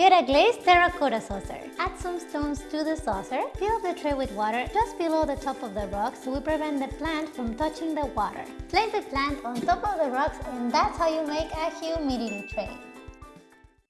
Get a glazed terracotta saucer. Add some stones to the saucer. Fill the tray with water just below the top of the rocks we prevent the plant from touching the water. Place the plant on top of the rocks and that's how you make a humidity tray.